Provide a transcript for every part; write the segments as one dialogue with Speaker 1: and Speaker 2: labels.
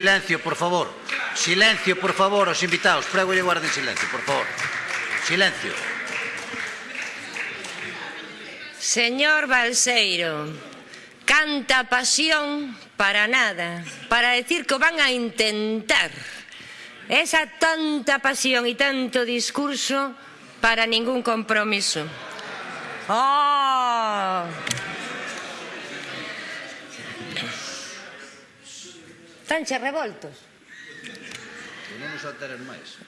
Speaker 1: Silencio, por favor. Silencio, por favor, os invitados. Prego lle guarden silencio, por favor. Silencio.
Speaker 2: Señor Balseiro, canta pasión para nada, para decir que van a intentar. Esa tanta pasión y tanto discurso para ningún compromiso. ¡Oh! Estánche revoltos.
Speaker 1: Podemos alterar máis.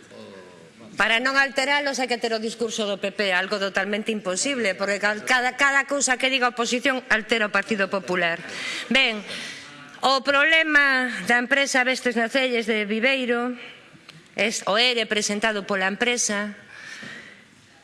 Speaker 2: Para non alteralos hai que ter o discurso do PP, algo totalmente imposible, porque cada, cada cousa que diga a oposición altera o Partido Popular. Ben, o problema da empresa Vestes Nacelles de Viveiro, es o ERE presentado pola empresa,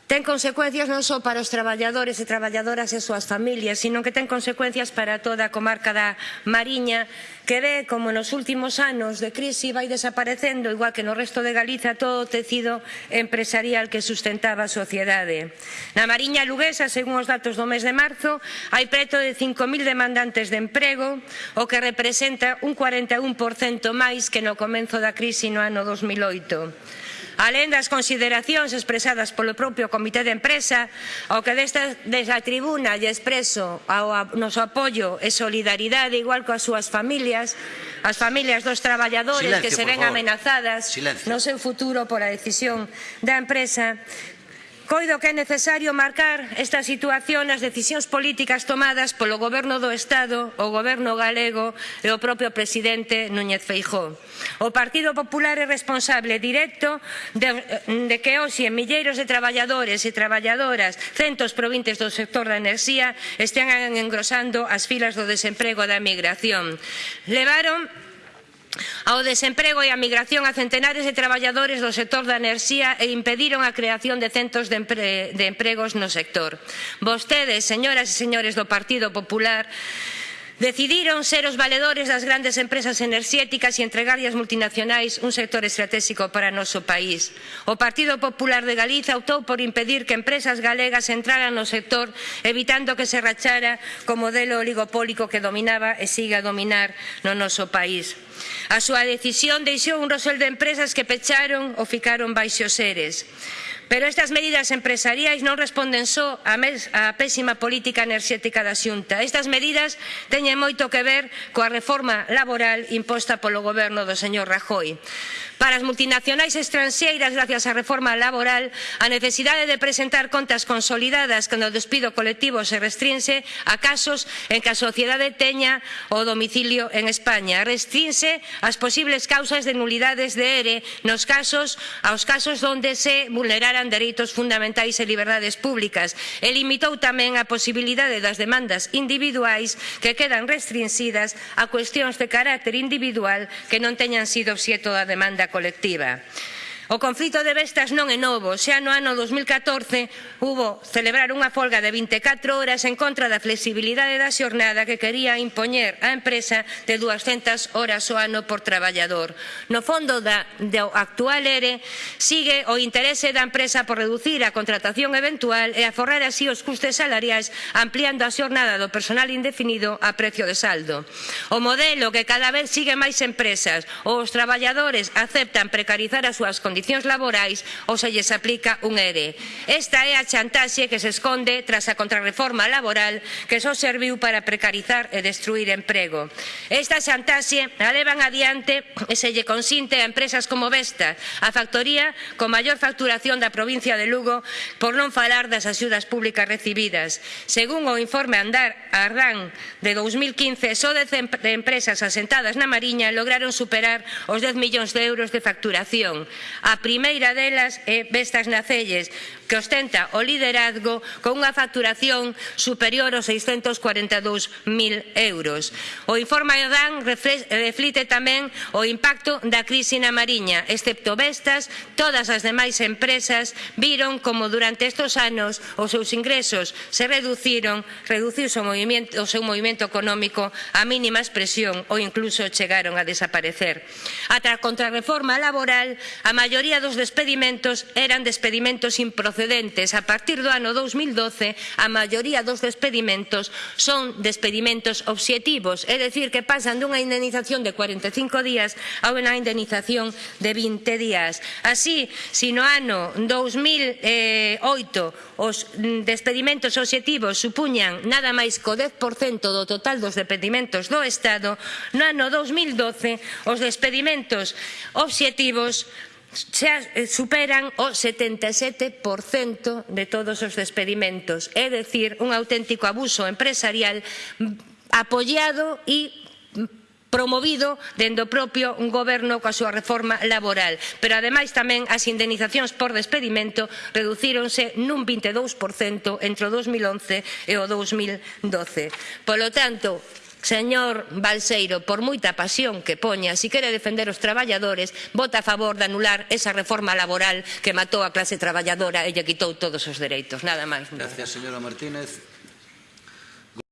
Speaker 2: ten consecuencias non só para os traballadores e traballadoras e súas familias, sino que ten consecuencias para toda a comarca da Mariña, que ve como nos últimos anos de crise vai desaparecendo, igual que no resto de Galiza, todo o tecido empresarial que sustentaba a sociedade. Na Mariña Luguesa, según os datos do mes de marzo, hai preto de 5.000 demandantes de emprego, o que representa un 41% máis que no comenzo da crise no ano 2008. Alén das consideracións expresadas polo propio Comité de Empresa, ao que desta, desta tribuna lle expreso ao noso apoio e solidaridade, igual coas súas familias, as familias dos traballadores
Speaker 1: Silencio,
Speaker 2: que se ven amenazadas
Speaker 1: Silencio.
Speaker 2: no seu futuro pola decisión da empresa, Coido que é necesario marcar esta situación nas decisións políticas tomadas polo Goberno do Estado, o Goberno galego e o propio presidente Núñez Feijó. O Partido Popular é responsable directo de, de que hoxe milleiros de traballadores e traballadoras, centos provintes do sector da enerxía, estean engrosando as filas do desemprego e da migración. Levaron ao desemprego e á migración a centenares de traballadores do sector da enerxía e impediron a creación de centos de, empre de empregos no sector. Vostedes, señoras e señores do Partido Popular, Decidiron ser os valedores das grandes empresas enerxéticas e entregarlle ás multinacionais un sector estratégico para o noso país. O Partido Popular de Galiza optou por impedir que empresas galegas entraran no sector evitando que se rachara co modelo oligopólico que dominaba e siga a dominar no noso país. A súa decisión deixou un rosel de empresas que pecharon ou ficaron baixo seres. Pero estas medidas empresariais non responden só á, pésima política enerxética da Xunta. Estas medidas teñen moito que ver coa reforma laboral imposta polo goberno do señor Rajoy. Para as multinacionais estranxeiras, gracias á reforma laboral, a necesidade de presentar contas consolidadas cando o despido colectivo se restrinse a casos en que a sociedade teña o domicilio en España. Restrinse as posibles causas de nulidades de ERE nos casos, aos casos onde se vulneraran dereitos fundamentais e liberdades públicas e limitou tamén a posibilidade das demandas individuais que quedan restringidas a cuestións de carácter individual que non teñan sido obxeto da demanda colectiva. O conflito de bestas non é novo. Xa no ano 2014 hubo celebrar unha folga de 24 horas en contra da flexibilidade da xornada que quería impoñer a empresa de 200 horas o ano por traballador. No fondo da, do actual ERE sigue o interese da empresa por reducir a contratación eventual e aforrar así os custes salariais ampliando a xornada do personal indefinido a precio de saldo. O modelo que cada vez sigue máis empresas ou os traballadores aceptan precarizar as súas condicións condicións laborais ou se lles aplica un ERE. Esta é a chantaxe que se esconde tras a contrarreforma laboral que só serviu para precarizar e destruir emprego. Esta chantaxe a levan adiante e se lle consinte a empresas como Vesta, a factoría con maior facturación da provincia de Lugo, por non falar das axudas públicas recibidas. Según o informe Andar Ardán de 2015, só 10 empresas asentadas na Mariña lograron superar os 10 millóns de euros de facturación. A primeira delas é Vestas Nacelles, que ostenta o liderazgo con unha facturación superior aos 642.000 euros. O informe dan reflite tamén o impacto da crise na Mariña, excepto Vestas, todas as demais empresas viron como durante estes anos os seus ingresos se reduciron, reduciu o seu movimento, o seu movimento económico a mínima expresión ou incluso chegaron a desaparecer. Ata a contrarreforma laboral, a maioría dos despedimentos eran despedimentos improcedentes procedentes a partir do ano 2012, a maioría dos despedimentos son despedimentos obxectivos, é dicir, que pasan dunha indemnización de 45 días a unha indemnización de 20 días. Así, se si no ano 2008 os mm, despedimentos obxectivos supuñan nada máis co 10% do total dos despedimentos do Estado, no ano 2012 os despedimentos obxectivos xa eh, superan o 77% de todos os despedimentos, é dicir, un auténtico abuso empresarial apoiado e promovido dende o propio goberno coa súa reforma laboral. Pero ademais tamén as indenizacións por despedimento reducíronse nun 22% entre o 2011 e o 2012. Polo tanto, Señor Balseiro, por moita pasión que poña, se si quere defender os traballadores, vota a favor de anular esa reforma laboral que matou a clase traballadora e lle quitou todos os dereitos. Nada máis.
Speaker 1: Gracias, señora Martínez.